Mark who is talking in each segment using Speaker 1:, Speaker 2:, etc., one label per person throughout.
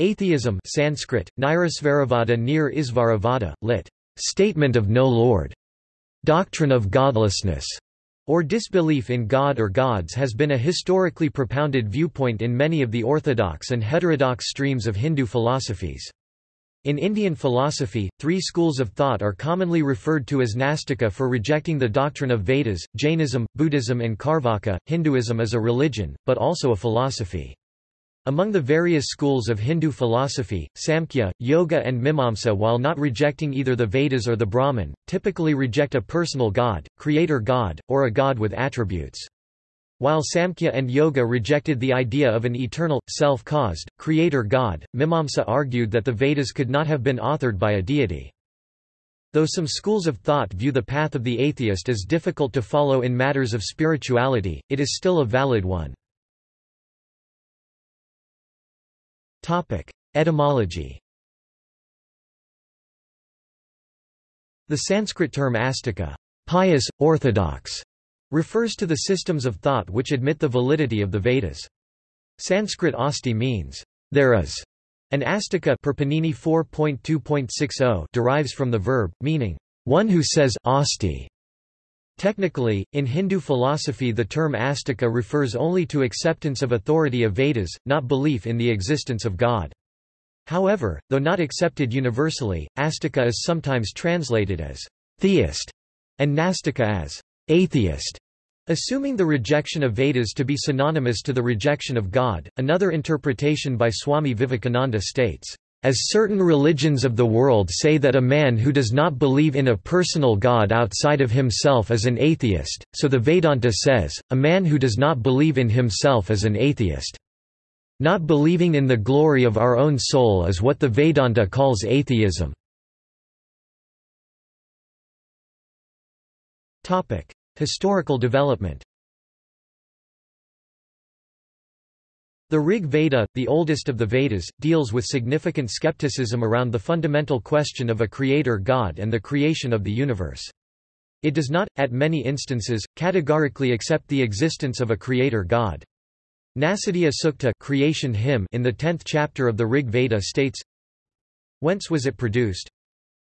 Speaker 1: Atheism Sanskrit, Nirasvaravada Nir Isvaravada, lit. Statement of no Lord. Doctrine of godlessness, or disbelief in God or gods has been a historically propounded viewpoint in many of the orthodox and heterodox streams of Hindu philosophies. In Indian philosophy, three schools of thought are commonly referred to as Nastika for rejecting the doctrine of Vedas, Jainism, Buddhism and Carvaka. Hinduism is a religion, but also a philosophy. Among the various schools of Hindu philosophy, Samkhya, Yoga and Mimamsa while not rejecting either the Vedas or the Brahman, typically reject a personal god, creator god, or a god with attributes. While Samkhya and Yoga rejected the idea of an eternal, self-caused, creator god, Mimamsa argued that the Vedas could not have been authored by a deity. Though some schools of thought view the path of the atheist as difficult to follow in matters of spirituality, it is still a valid one. Topic: Etymology. The Sanskrit term astika, pious, orthodox, refers to the systems of thought which admit the validity of the Vedas. Sanskrit asti means there is, and astika 4.2.60 derives from the verb meaning one who says asti. Technically, in Hindu philosophy the term astika refers only to acceptance of authority of Vedas, not belief in the existence of God. However, though not accepted universally, astika is sometimes translated as theist and nastika as atheist. Assuming the rejection of Vedas to be synonymous to the rejection of God, another interpretation by Swami Vivekananda states, as certain religions of the world say that a man who does not believe in a personal God outside of himself is an atheist, so the Vedanta says, a man who does not believe in himself is an atheist. Not believing in the glory of our own soul is what the Vedanta calls atheism. Historical development The Rig Veda, the oldest of the Vedas, deals with significant skepticism around the fundamental question of a creator god and the creation of the universe. It does not, at many instances, categorically accept the existence of a creator god. Nasadiya Sukta creation hymn in the tenth chapter of the Rig Veda states, Whence was it produced?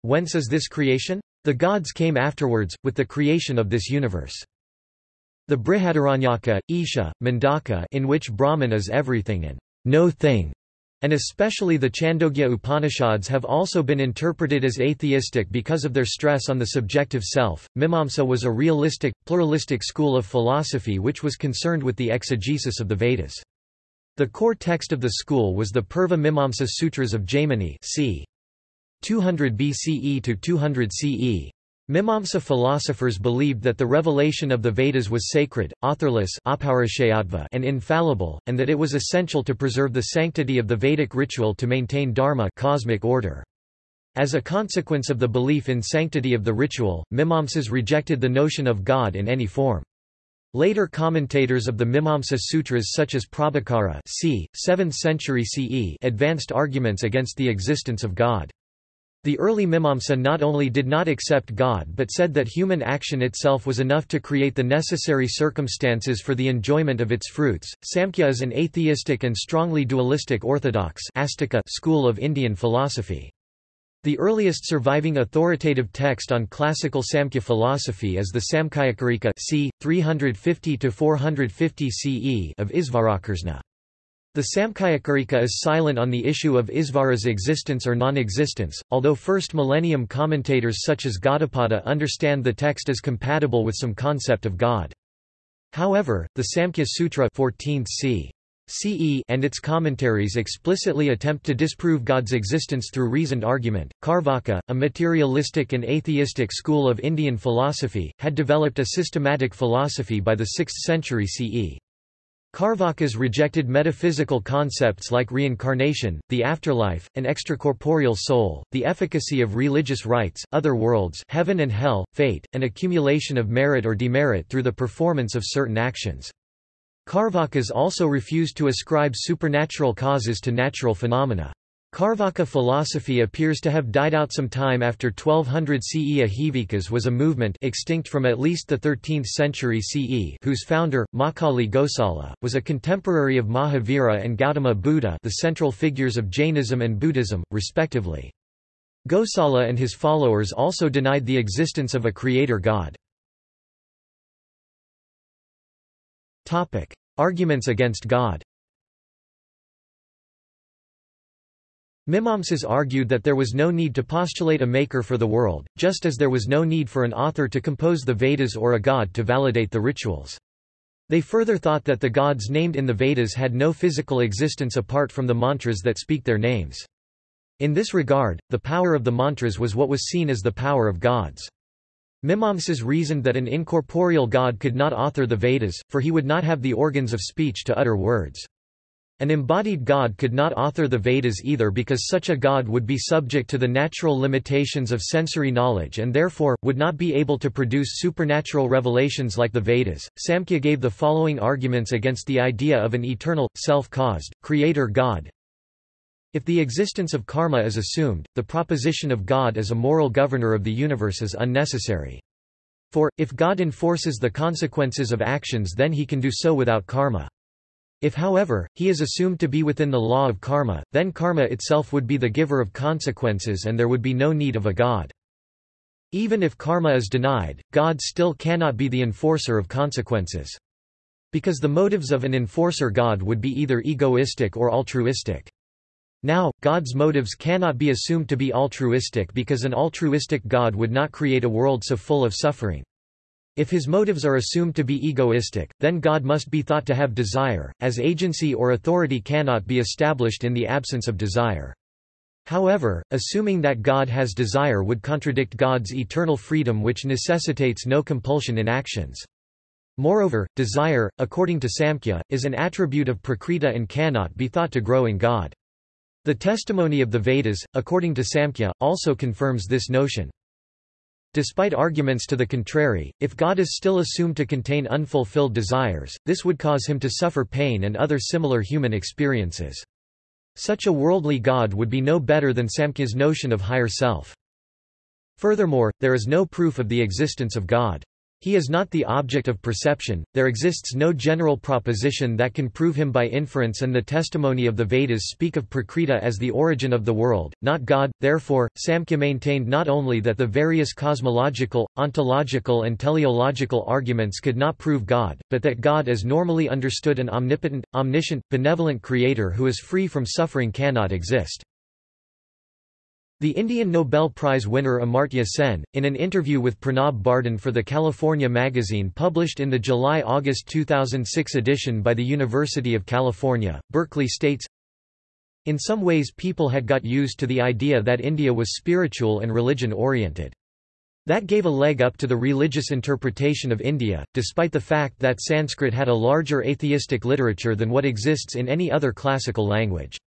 Speaker 1: Whence is this creation? The gods came afterwards, with the creation of this universe. The Brihadaranyaka, Isha, Mundaka in which Brahman is everything and no thing, and especially the Chandogya Upanishads have also been interpreted as atheistic because of their stress on the subjective self. Mimamsa was a realistic, pluralistic school of philosophy which was concerned with the exegesis of the Vedas. The core text of the school was the Purva Mimamsa Sutras of Jaimini c. 200 BCE to 200 CE. Mimamsa philosophers believed that the revelation of the Vedas was sacred, authorless and infallible, and that it was essential to preserve the sanctity of the Vedic ritual to maintain dharma cosmic order. As a consequence of the belief in sanctity of the ritual, Mimamsas rejected the notion of God in any form. Later commentators of the Mimamsa Sutras such as Prabhakara c. 7th century CE advanced arguments against the existence of God. The early Mimamsa not only did not accept God but said that human action itself was enough to create the necessary circumstances for the enjoyment of its fruits. Samkhya is an atheistic and strongly dualistic orthodox school of Indian philosophy. The earliest surviving authoritative text on classical Samkhya philosophy is the Samkhyakarika c. 350–450 CE of Isvarakrishna. The Samkhyakarika is silent on the issue of Isvara's existence or non-existence, although first millennium commentators such as Gaudapada understand the text as compatible with some concept of God. However, the Samkhya Sutra 14th c. CE and its commentaries explicitly attempt to disprove God's existence through reasoned argument. Carvaka, a materialistic and atheistic school of Indian philosophy, had developed a systematic philosophy by the 6th century CE. Carvakas rejected metaphysical concepts like reincarnation, the afterlife, an extracorporeal soul, the efficacy of religious rites, other worlds heaven and hell, fate, and accumulation of merit or demerit through the performance of certain actions. Carvakas also refused to ascribe supernatural causes to natural phenomena. Carvaka philosophy appears to have died out some time after 1200 CE. Ajivikas was a movement extinct from at least the 13th century CE whose founder, Makkhali Gosala, was a contemporary of Mahavira and Gautama Buddha the central figures of Jainism and Buddhism, respectively. Gosala and his followers also denied the existence of a creator god. Arguments against God Mimamsas argued that there was no need to postulate a maker for the world, just as there was no need for an author to compose the Vedas or a god to validate the rituals. They further thought that the gods named in the Vedas had no physical existence apart from the mantras that speak their names. In this regard, the power of the mantras was what was seen as the power of gods. Mimamsas reasoned that an incorporeal god could not author the Vedas, for he would not have the organs of speech to utter words. An embodied god could not author the Vedas either because such a god would be subject to the natural limitations of sensory knowledge and therefore, would not be able to produce supernatural revelations like the Vedas. Samkhya gave the following arguments against the idea of an eternal, self-caused, creator god. If the existence of karma is assumed, the proposition of God as a moral governor of the universe is unnecessary. For, if God enforces the consequences of actions then he can do so without karma. If however, he is assumed to be within the law of karma, then karma itself would be the giver of consequences and there would be no need of a god. Even if karma is denied, God still cannot be the enforcer of consequences. Because the motives of an enforcer God would be either egoistic or altruistic. Now, God's motives cannot be assumed to be altruistic because an altruistic God would not create a world so full of suffering. If his motives are assumed to be egoistic, then God must be thought to have desire, as agency or authority cannot be established in the absence of desire. However, assuming that God has desire would contradict God's eternal freedom which necessitates no compulsion in actions. Moreover, desire, according to Samkhya, is an attribute of Prakriti and cannot be thought to grow in God. The testimony of the Vedas, according to Samkhya, also confirms this notion. Despite arguments to the contrary, if God is still assumed to contain unfulfilled desires, this would cause him to suffer pain and other similar human experiences. Such a worldly God would be no better than Samkhya's notion of higher self. Furthermore, there is no proof of the existence of God. He is not the object of perception, there exists no general proposition that can prove him by inference and the testimony of the Vedas speak of Prakriti as the origin of the world, not God. Therefore, Samkhya maintained not only that the various cosmological, ontological and teleological arguments could not prove God, but that God as normally understood an omnipotent, omniscient, benevolent creator who is free from suffering cannot exist. The Indian Nobel Prize winner Amartya Sen, in an interview with Pranab Bardhan for the California magazine published in the July-August 2006 edition by the University of California, Berkeley states, In some ways people had got used to the idea that India was spiritual and religion-oriented. That gave a leg up to the religious interpretation of India, despite the fact that Sanskrit had a larger atheistic literature than what exists in any other classical language.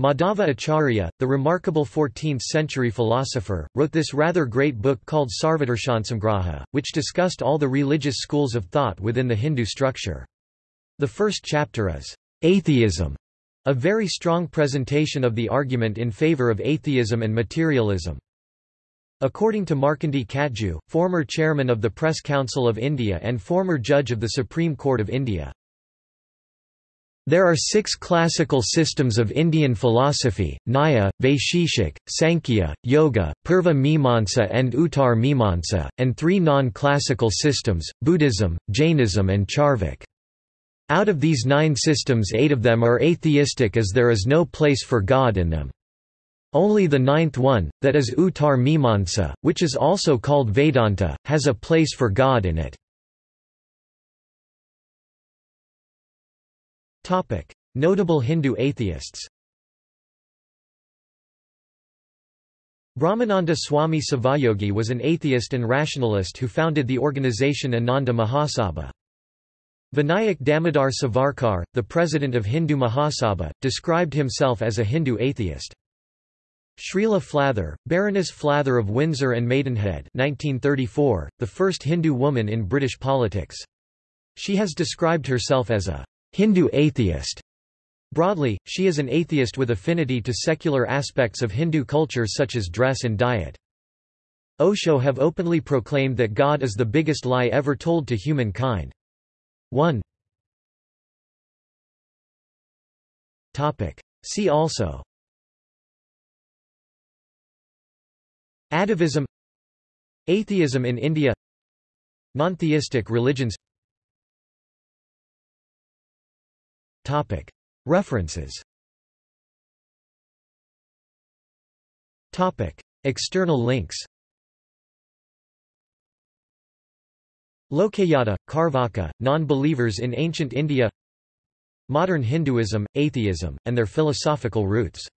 Speaker 1: Madhava Acharya, the remarkable 14th-century philosopher, wrote this rather great book called Sarvadarshansamgraha, which discussed all the religious schools of thought within the Hindu structure. The first chapter is, "'Atheism", a very strong presentation of the argument in favor of atheism and materialism. According to Markandeya Katju, former chairman of the Press Council of India and former judge of the Supreme Court of India, there are six classical systems of Indian philosophy, Nyaya, Vaisheshik, Sankhya, Yoga, Purva Mimamsa and Uttar Mimamsa, and three non-classical systems, Buddhism, Jainism and Charvak. Out of these nine systems eight of them are atheistic as there is no place for God in them. Only the ninth one, that is Uttar Mimamsa, which is also called Vedanta, has a place for God in it. Notable Hindu atheists Brahmananda Swami Sivayogi was an atheist and rationalist who founded the organization Ananda Mahasabha. Vinayak Damodar Savarkar, the president of Hindu Mahasabha, described himself as a Hindu atheist. Shreela Flather, Baroness Flather of Windsor and Maidenhead 1934, the first Hindu woman in British politics. She has described herself as a Hindu atheist. Broadly, she is an atheist with affinity to secular aspects of Hindu culture such as dress and diet. Osho have openly proclaimed that God is the biggest lie ever told to humankind. 1 See also Atavism Atheism in India Non-theistic religions References. External links. Lokayata, Carvaka, Non-Believers in Ancient India. Modern Hinduism, Atheism, and Their Philosophical Roots